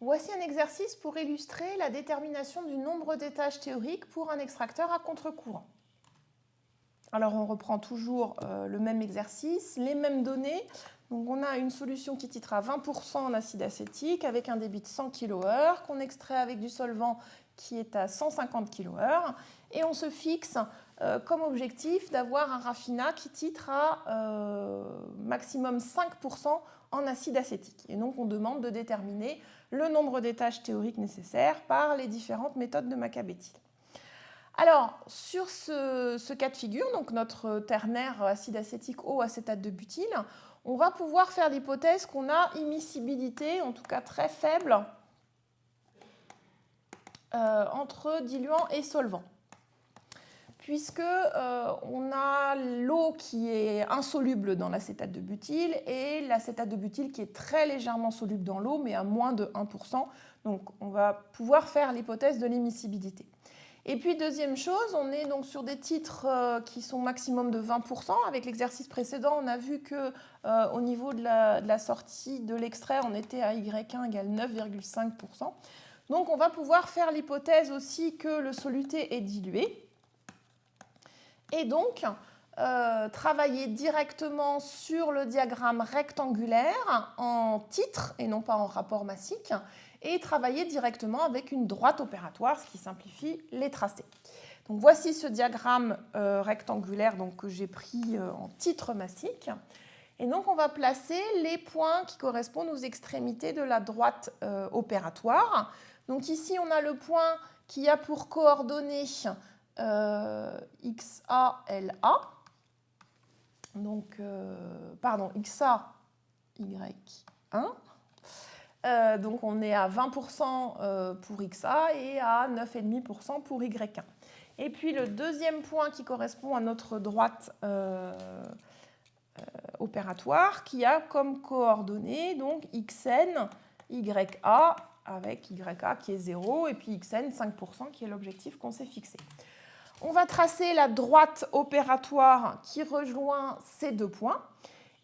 Voici un exercice pour illustrer la détermination du nombre d'étages théoriques pour un extracteur à contre-courant. Alors on reprend toujours euh, le même exercice, les mêmes données. Donc on a une solution qui titre à 20% en acide acétique avec un débit de 100 kHz qu'on extrait avec du solvant qui est à 150 kHz et on se fixe comme objectif d'avoir un raffinat qui titre à euh, maximum 5% en acide acétique. Et donc on demande de déterminer le nombre d'étages théoriques nécessaires par les différentes méthodes de Macabéthyle. Alors, sur ce, cas de figure, donc notre ternaire acide acétique eau acétate de butyle, on va pouvoir faire l'hypothèse qu'on a immiscibilité, en tout cas très faible, euh, entre diluant et solvant puisque euh, on a l'eau qui est insoluble dans l'acétate de butyle et l'acétate de butyle qui est très légèrement soluble dans l'eau, mais à moins de 1%. Donc on va pouvoir faire l'hypothèse de l'immiscibilité. Et puis deuxième chose, on est donc sur des titres euh, qui sont maximum de 20%. Avec l'exercice précédent, on a vu que euh, au niveau de la, de la sortie de l'extrait, on était à Y1 égale 9,5%. Donc on va pouvoir faire l'hypothèse aussi que le soluté est dilué et donc euh, travailler directement sur le diagramme rectangulaire en titre et non pas en rapport massique et travailler directement avec une droite opératoire, ce qui simplifie les tracés. Donc voici ce diagramme euh, rectangulaire donc, que j'ai pris euh, en titre massique. Et donc on va placer les points qui correspondent aux extrémités de la droite opératoire. Donc ici on a le point qui a pour coordonnées euh, XALA. Donc, euh, pardon, XA, Y1. Euh, donc, on est à 20% pour XA et à 9,5% pour Y1. Et puis, le deuxième point qui correspond à notre droite opératoire, qui a comme coordonnées donc XN, YA avec YA qui est 0 et puis XN 5% qui est l'objectif qu'on s'est fixé. On va tracer la droite opératoire qui rejoint ces deux points.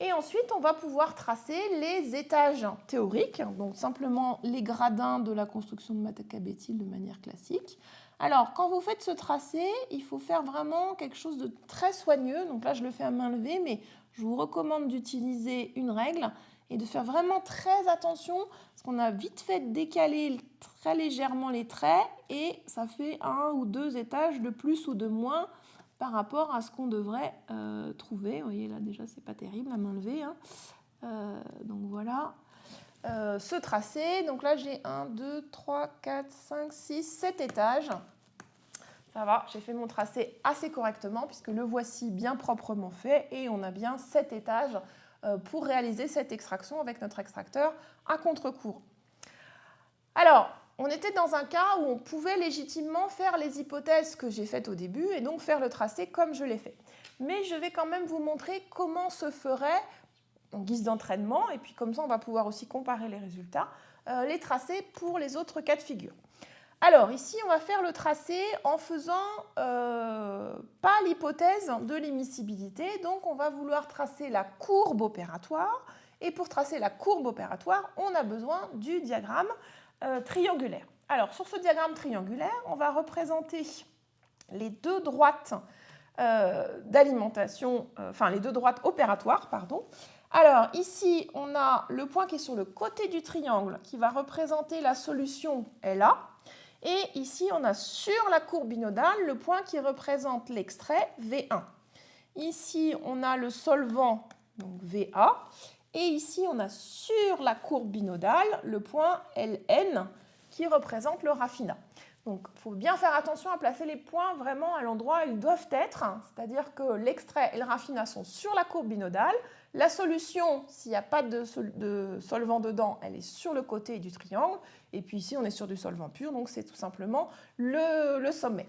Et ensuite, on va pouvoir tracer les étages théoriques, donc simplement les gradins de la construction de Macabéthyle de manière classique. Alors, quand vous faites ce tracé, il faut faire vraiment quelque chose de très soigneux. Donc là, je le fais à main levée, mais je vous recommande d'utiliser une règle et de faire vraiment très attention parce qu'on a vite fait décaler très légèrement les traits et ça fait un ou deux étages de plus ou de moins par rapport à ce qu'on devrait euh, trouver. Vous voyez là déjà c'est pas terrible la main levée. Hein. Euh, donc voilà. Euh, ce tracé, donc là j'ai 1, 2, 3, 4, 5, 6, 7 étages. Ça va, j'ai fait mon tracé assez correctement puisque le voici bien proprement fait et on a bien 7 étages pour réaliser cette extraction avec notre extracteur à contre-courant. Alors, on était dans un cas où on pouvait légitimement faire les hypothèses que j'ai faites au début et donc faire le tracé comme je l'ai fait. Mais je vais quand même vous montrer comment se ferait, en guise d'entraînement, et puis comme ça on va pouvoir aussi comparer les résultats, euh, les tracés pour les autres cas de figure. Alors ici, on va faire le tracé en faisant euh, pas l'hypothèse de l'immiscibilité. Donc on va vouloir tracer la courbe opératoire. Et pour tracer la courbe opératoire, on a besoin du diagramme euh, triangulaire. Alors sur ce diagramme triangulaire, on va représenter les deux droites euh, d'alimentation, enfin les deux droites opératoires, pardon. Alors ici, on a le point qui est sur le côté du triangle qui va représenter la solution LA. Et ici, on a sur la courbe binodale le point qui représente l'extrait V1. Ici, on a le solvant, VA. Et ici, on a sur la courbe binodale le point LN qui représente le raffinat. Donc, il faut bien faire attention à placer les points vraiment à l'endroit où ils doivent être, c'est-à-dire que l'extrait et le raffinat sont sur la courbe binodale, la solution, s'il n'y a pas de, solvant dedans, elle est sur le côté du triangle. Et puis ici, on est sur du solvant pur, donc c'est tout simplement le, sommet.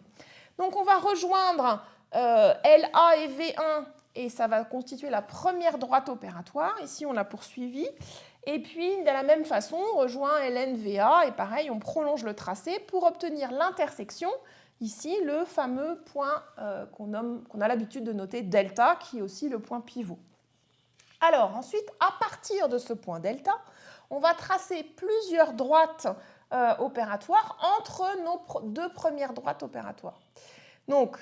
Donc on va rejoindre euh, LA et V1 et ça va constituer la première droite opératoire. Ici, on l'a poursuivi. Et puis, de la même façon, on rejoint LNVA et pareil, on prolonge le tracé pour obtenir l'intersection. Ici, le fameux point euh, qu'on a l'habitude de noter delta, qui est aussi le point pivot. Alors ensuite, à partir de ce point delta, on va tracer plusieurs droites euh, opératoires entre nos deux premières droites opératoires. Donc,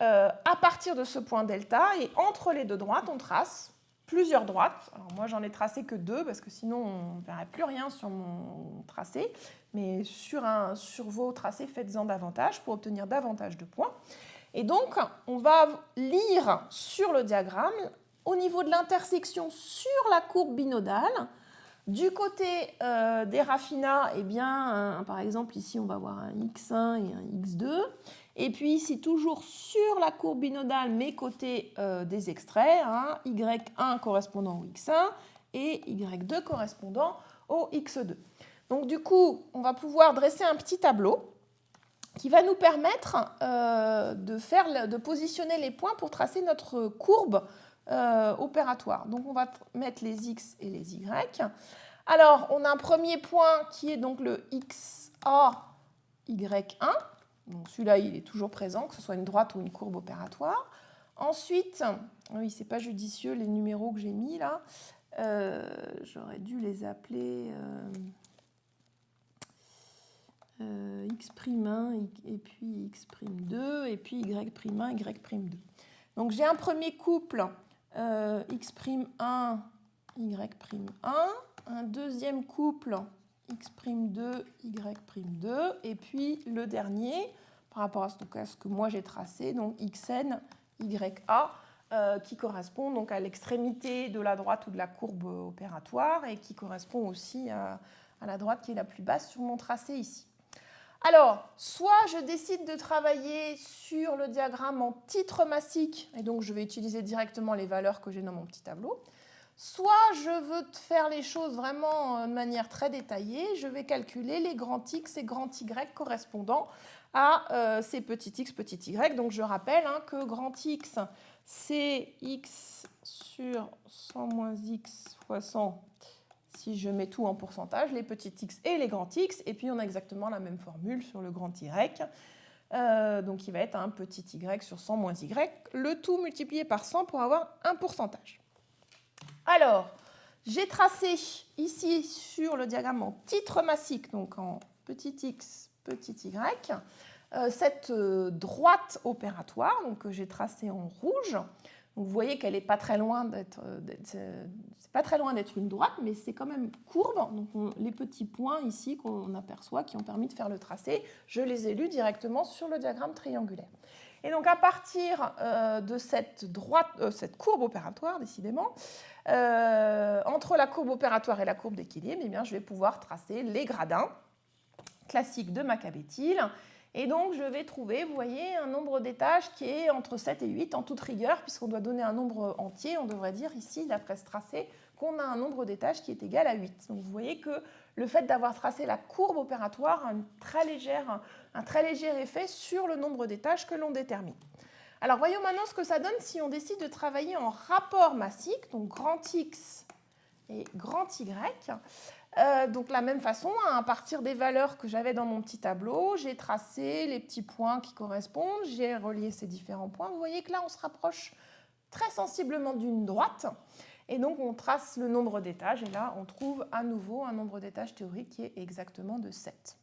euh, à partir de ce point delta et entre les deux droites, on trace plusieurs droites. Alors moi, j'en ai tracé que deux parce que sinon, on ne verrait plus rien sur mon tracé. Mais sur, un, sur vos tracés, faites-en davantage pour obtenir davantage de points. Et donc, on va lire sur le diagramme, au niveau de l'intersection sur la courbe binodale, du côté euh, des raffinats, eh bien, par exemple, ici, on va avoir un x1 et un x2. Et puis ici, toujours sur la courbe binodale, mais côté euh, des extraits, hein, y1 correspondant au x1 et y2 correspondant au x2. Donc du coup, on va pouvoir dresser un petit tableau qui va nous permettre euh, de, faire, de positionner les points pour tracer notre courbe euh, opératoire. Donc on va mettre les x et les y. Alors on a un premier point qui est donc le xa y1. Donc celui-là il est toujours présent, que ce soit une droite ou une courbe opératoire. Ensuite, ah oui c'est pas judicieux les numéros que j'ai mis là. Euh, j'aurais dû les appeler euh, x'1 et puis x'2 et puis y'1, y'2. Donc j'ai un premier couple euh, x'1, y'1, un deuxième couple x'2, y'2, et puis le dernier, par rapport à ce, que moi j'ai tracé, donc xn, ya, euh, qui correspond donc à l'extrémité de la droite ou de la courbe opératoire et qui correspond aussi à la droite qui est la plus basse sur mon tracé ici. Alors, soit je décide de travailler sur le diagramme en titre massique, et donc je vais utiliser directement les valeurs que j'ai dans mon petit tableau, soit je veux faire les choses vraiment euh, de manière très détaillée, je vais calculer les grands x et grands y correspondant à euh, ces petits x, petits y. Donc je rappelle hein, que grand x, c'est x sur 100 moins x fois 100 si je mets tout en pourcentage, les petits x et les grands x, et puis on a exactement la même formule sur le grand y, euh, donc il va être un petit y sur 100 moins y, le tout multiplié par 100 pour avoir un pourcentage. Alors, j'ai tracé ici sur le diagramme en titre massique, donc en petit x, petit y, euh, cette euh, droite opératoire. Donc, que j'ai tracée en rouge vous voyez qu'elle n'est pas très loin d'être, euh, euh, pas très loin d'être une droite, mais c'est quand même courbe. Donc les petits points ici qu'on aperçoit qui ont permis de faire le tracé, je les ai lus directement sur le diagramme triangulaire. Et donc à partir euh, de cette, courbe opératoire, décidément, entre la courbe opératoire et la courbe d'équilibre, eh bien, je vais pouvoir tracer les gradins classiques de Macabétyle et donc, je vais trouver, vous voyez, un nombre d'étages qui est entre 7 et 8 en toute rigueur, puisqu'on doit donner un nombre entier. On devrait dire ici, d'après ce tracé, qu'on a un nombre d'étages qui est égal à 8. Donc, vous voyez que le fait d'avoir tracé la courbe opératoire a un très léger effet sur le nombre d'étages que l'on détermine. Alors, voyons maintenant ce que ça donne si on décide de travailler en rapport massique, donc grand X et grand Y. Euh, donc, la même façon, hein, à partir des valeurs que j'avais dans mon petit tableau, j'ai tracé les petits points qui correspondent, j'ai relié ces différents points. Vous voyez que là, on se rapproche très sensiblement d'une droite. Et donc, on trace le nombre d'étages. Et là, on trouve à nouveau un nombre d'étages théorique qui est exactement de 7.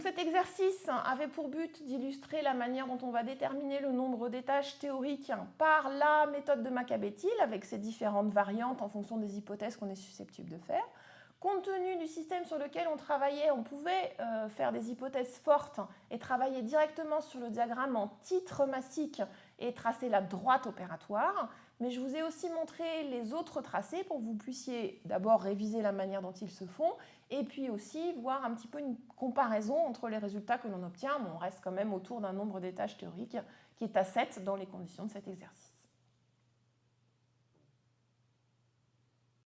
Cet exercice avait pour but d'illustrer la manière dont on va déterminer le nombre d'étages théoriques par la méthode de Macabétil avec ses différentes variantes en fonction des hypothèses qu'on est susceptible de faire. Compte tenu du système sur lequel on travaillait, on pouvait euh, faire des hypothèses fortes et travailler directement sur le diagramme en titre massique et tracer la droite opératoire. Mais je vous ai aussi montré les autres tracés pour que vous puissiez d'abord réviser la manière dont ils se font et puis aussi voir un petit peu une comparaison entre les résultats que l'on obtient. on reste quand même autour d'un nombre d'étages théoriques qui est à 7 dans les conditions de cet exercice.